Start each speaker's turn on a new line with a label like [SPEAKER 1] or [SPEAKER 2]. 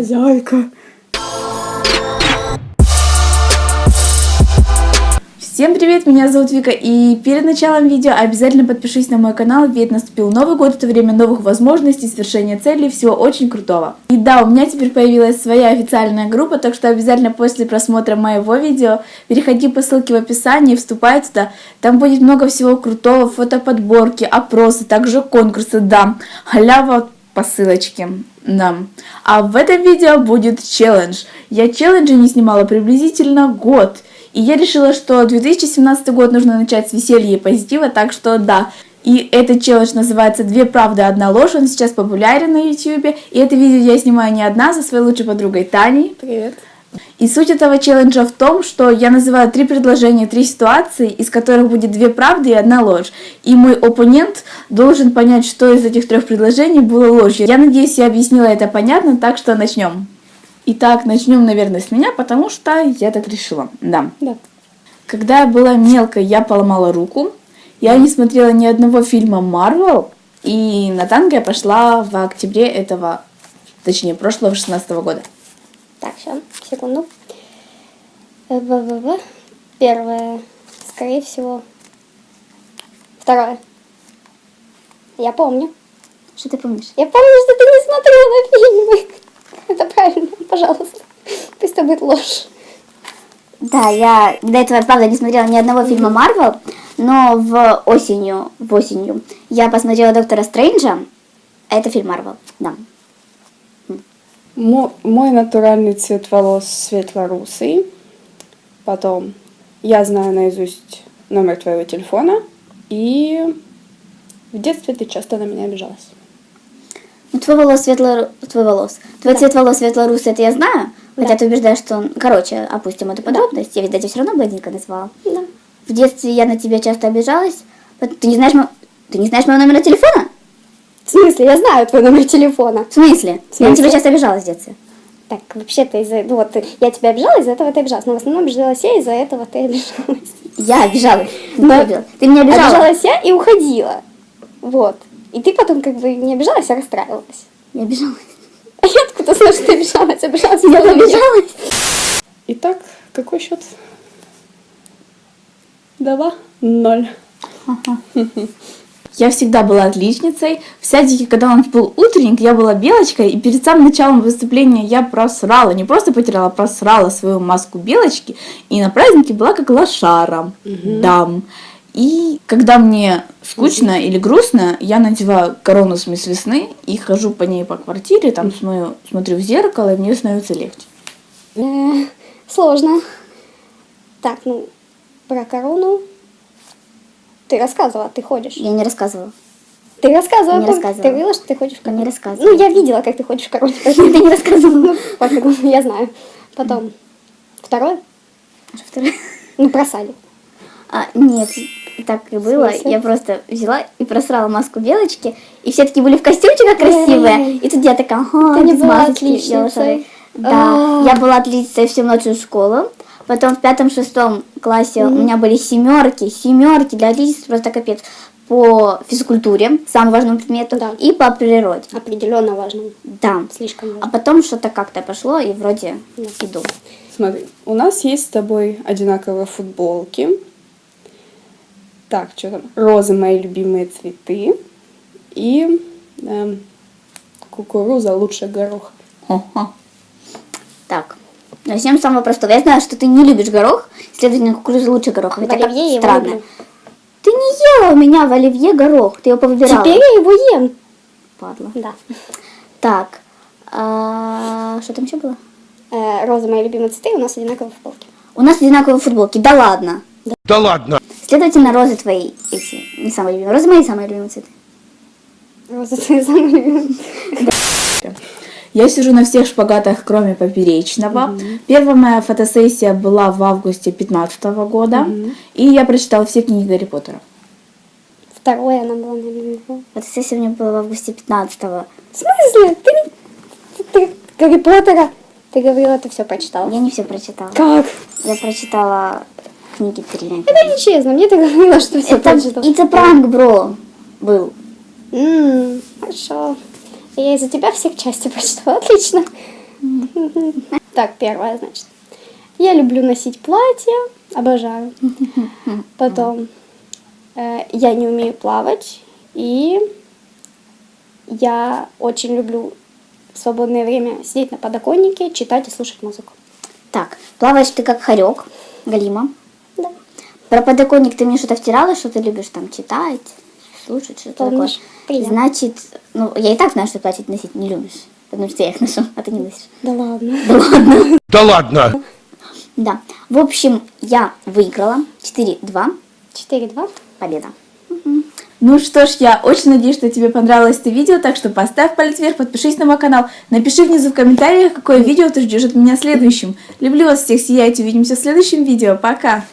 [SPEAKER 1] Зайка. Всем привет, меня зовут Вика, и перед началом видео обязательно подпишись на мой канал, ведь наступил Новый год, это время новых возможностей, свершения целей, всего очень крутого. И да, у меня теперь появилась своя официальная группа, так что обязательно после просмотра моего видео переходи по ссылке в описании, вступай туда, там будет много всего крутого, фотоподборки, опросы, также конкурсы, да, халява по ссылочке. Да. А в этом видео будет челлендж. Я челленджи не снимала приблизительно год. И я решила, что 2017 год нужно начать с веселья и позитива, так что да. И этот челлендж называется «Две правды, одна ложь». Он сейчас популярен на YouTube. И это видео я снимаю не одна, со своей лучшей подругой Таней.
[SPEAKER 2] Привет.
[SPEAKER 1] И суть этого челленджа в том, что я называю три предложения, три ситуации, из которых будет две правды и одна ложь. И мой оппонент должен понять, что из этих трех предложений было ложью. Я надеюсь, я объяснила это понятно, так что начнем. Итак, начнем, наверное, с меня, потому что я так решила. Да.
[SPEAKER 2] Да.
[SPEAKER 1] Когда я была мелкой, я поломала руку. Я не смотрела ни одного фильма Marvel. И на танго я пошла в октябре этого, точнее, прошлого 16 года.
[SPEAKER 2] Так, сейчас, секунду. Э, В-в-в. Первое, скорее всего. Второе. Я помню.
[SPEAKER 1] Что ты помнишь?
[SPEAKER 2] Я помню, что ты не смотрела фильмы. Это правильно, пожалуйста. Пусть это будет ложь.
[SPEAKER 3] Да, я до этого, правда, не смотрела ни одного фильма Марвел, но в осенью, в осенью я посмотрела Доктора Стрэнджа, это фильм Марвел, да.
[SPEAKER 4] Мо- Мой натуральный цвет волос светло-русый. Потом я знаю наизусть номер твоего телефона. И в детстве ты часто на меня обижалась.
[SPEAKER 3] Ну, твой волос светло... Твой волос. Твой цвет волос светло-русый, это я знаю, хотя
[SPEAKER 2] Да.
[SPEAKER 3] ты убеждаешь, что он... Короче, опустим эту подробность, я ведь тебя все равно блондинка назвала.
[SPEAKER 2] Да.
[SPEAKER 3] В детстве я на тебя часто обижалась. Ты не знаешь, мо- ты не знаешь моего номера телефона?
[SPEAKER 2] В смысле, я знаю твой номер телефона.
[SPEAKER 3] В смысле?
[SPEAKER 2] В
[SPEAKER 3] Я на
[SPEAKER 2] смысле?
[SPEAKER 3] тебя часто обижалась в детстве.
[SPEAKER 2] Так, вообще-то из-за... Ну вот, я тебя обижала, из-за этого ты обижалась. Но в основном обижалась я, из-за этого ты обижалась.
[SPEAKER 3] Я обижалась. Ты,
[SPEAKER 2] Но-
[SPEAKER 3] обижалась. ты меня обижала.
[SPEAKER 2] Обижалась я и уходила. Вот. И ты потом как бы не обижалась, а расстраивалась.
[SPEAKER 3] Я обижалась.
[SPEAKER 2] А я откуда знаю, что ты обижалась? Обижалась
[SPEAKER 3] Я обижалась.
[SPEAKER 4] Итак, какой счет? Два. Ноль.
[SPEAKER 1] Я всегда была отличницей. В садике, когда у нас был утренник, я была белочкой, и перед самым началом выступления я просрала, не просто потеряла, а просрала свою маску белочки, и на празднике была как лошара. Да. И когда мне скучно или грустно, я надеваю корону с мисс весны и хожу по ней по квартире, там смотрю, смотрю в зеркало, и мне становится легче.
[SPEAKER 2] Э, Сложно. Так, ну, про корону ты рассказывала, ты ходишь.
[SPEAKER 3] Я не рассказывала.
[SPEAKER 2] Ты рассказывала,
[SPEAKER 3] Не рассказывала.
[SPEAKER 2] ты говорила, что ты ходишь в.
[SPEAKER 3] Не рассказывала.
[SPEAKER 2] Ну, я видела, как ты ходишь в короне.
[SPEAKER 3] Ты не рассказывала.
[SPEAKER 2] Я знаю. Потом, второе,
[SPEAKER 3] Что второе?
[SPEAKER 2] ну, про садик.
[SPEAKER 3] А, нет, так и было. Я просто взяла и просрала маску белочки, и все таки были в костюмчиках красивые. И тут я такая, ага, без лошадь. Да,
[SPEAKER 2] А.
[SPEAKER 3] я была отличницей всю младшую школу. Потом в пятом-шестом классе у меня были семерки, семерки для отличницы просто капец. По физкультуре, самому важному предмету,
[SPEAKER 2] Да.
[SPEAKER 3] и по природе.
[SPEAKER 2] Определенно важно.
[SPEAKER 3] Да.
[SPEAKER 2] Слишком
[SPEAKER 3] А
[SPEAKER 2] важно.
[SPEAKER 3] потом что-то как-то пошло, и вроде иду.
[SPEAKER 4] Смотри, у нас есть с тобой одинаковые футболки. Так, что там? Розы мои любимые цветы. И эм, кукуруза лучше гороха.
[SPEAKER 1] Хо-хо.
[SPEAKER 3] Начнем с самого простого. Я знаю, что ты не любишь горох, следовательно, кукуруза лучше гороха.
[SPEAKER 2] В
[SPEAKER 3] Хотя как
[SPEAKER 2] оливье я его
[SPEAKER 3] странно.
[SPEAKER 2] люблю.
[SPEAKER 3] Ты не ела у меня в оливье горох, ты его повыбирала.
[SPEAKER 2] Теперь я его ем.
[SPEAKER 3] Падла.
[SPEAKER 2] Да.
[SPEAKER 3] Так, а, что там еще было?
[SPEAKER 2] Э, розы мои любимые цветы, у нас одинаковые футболки.
[SPEAKER 3] У нас одинаковые футболки, да ладно.
[SPEAKER 5] Да ладно.
[SPEAKER 3] Следовательно, розы твои эти, не самые любимые. Розы мои самые любимые цветы.
[SPEAKER 2] Розы твои самые любимые.
[SPEAKER 1] Я сижу на всех шпагатах, кроме поперечного. Первая моя фотосессия была в августе 2015 года, и я прочитала все книги Гарри Поттера.
[SPEAKER 2] Второе она была, наверное. В
[SPEAKER 3] Фотосессия у меня была в августе 15-го.
[SPEAKER 2] смысле? Ты, ты, ты Гарри Поттера? Ты говорила, ты все прочитала.
[SPEAKER 3] Я не все прочитала.
[SPEAKER 2] Как?
[SPEAKER 3] Я прочитала книги три.
[SPEAKER 2] Это нечестно, мне ты говорила, что все
[SPEAKER 3] Это
[SPEAKER 2] прочитала.
[SPEAKER 3] a prank, бро, был.
[SPEAKER 2] М, Хорошо. Я из-за тебя всех части прочитала. Отлично. Так, первое, значит. Я люблю носить платье, обожаю. Потом э, я не умею плавать, и я очень люблю в свободное время сидеть на подоконнике, читать и слушать музыку.
[SPEAKER 3] Так, плаваешь ты как хорек, Галима.
[SPEAKER 2] Да.
[SPEAKER 3] Про подоконник ты мне что-то втирала, что ты любишь там читать, слушать, что-то такое.
[SPEAKER 2] Приятно.
[SPEAKER 3] Значит, ну, я и так знаю, что платье носить не любишь, потому что я их ношу, а ты не носишь.
[SPEAKER 2] Да ладно.
[SPEAKER 5] Да ладно!
[SPEAKER 3] Да. В общем, я выиграла 4-2.
[SPEAKER 2] 4-2.
[SPEAKER 3] Победа.
[SPEAKER 1] Ну что ж, я очень надеюсь, что тебе понравилось это видео, так что поставь палец вверх, подпишись на мой канал, напиши внизу в комментариях, какое видео ты ждешь от меня следующим. Люблю вас всех, сияйте, увидимся в следующем видео, пока!